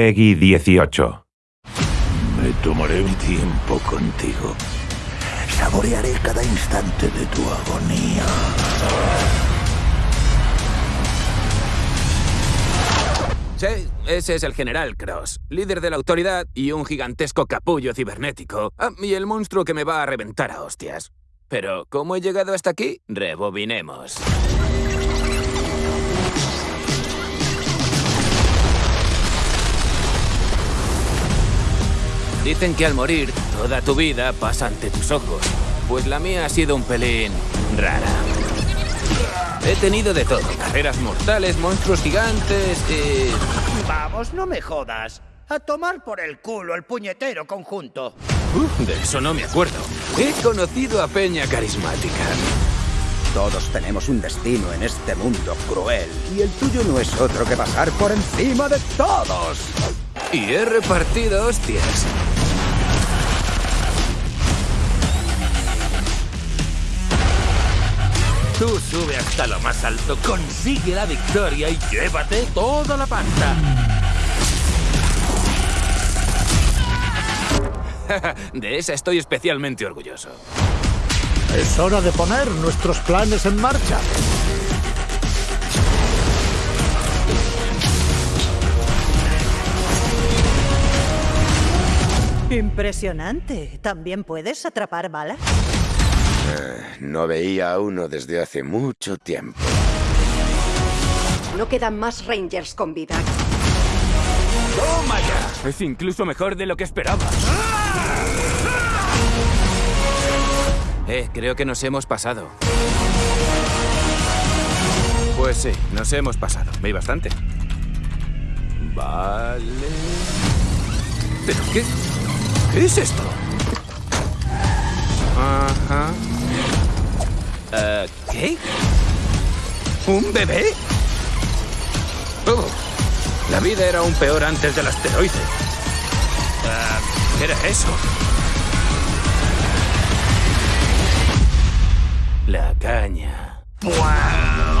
Peggy 18. Me tomaré un tiempo contigo. Saborearé cada instante de tu agonía. Sí, ese es el General Cross, líder de la autoridad y un gigantesco capullo cibernético. Ah, y el monstruo que me va a reventar a hostias. Pero, ¿cómo he llegado hasta aquí? Rebobinemos. Dicen que al morir, toda tu vida pasa ante tus ojos. Pues la mía ha sido un pelín rara. He tenido de todo. Carreras mortales, monstruos gigantes y... Vamos, no me jodas. A tomar por el culo el puñetero conjunto. Uh, de eso no me acuerdo. He conocido a Peña Carismática. Todos tenemos un destino en este mundo cruel. Y el tuyo no es otro que pasar por encima de todos. Y he repartido hostias. Tú sube hasta lo más alto, consigue la victoria y llévate toda la pasta. de esa estoy especialmente orgulloso. Es hora de poner nuestros planes en marcha. Impresionante. ¿También puedes atrapar balas? No veía a uno desde hace mucho tiempo. No quedan más Rangers con vida. ¡Toma ya! Es incluso mejor de lo que esperaba. Eh, creo que nos hemos pasado. Pues sí, nos hemos pasado. Veis bastante. Vale... ¿Pero qué? ¿Qué es esto? Ajá. Eh, ¿Qué? ¿Un bebé? Oh, la vida era aún peor antes del asteroide. Eh, ¿Qué era eso? La caña. ¡Wow!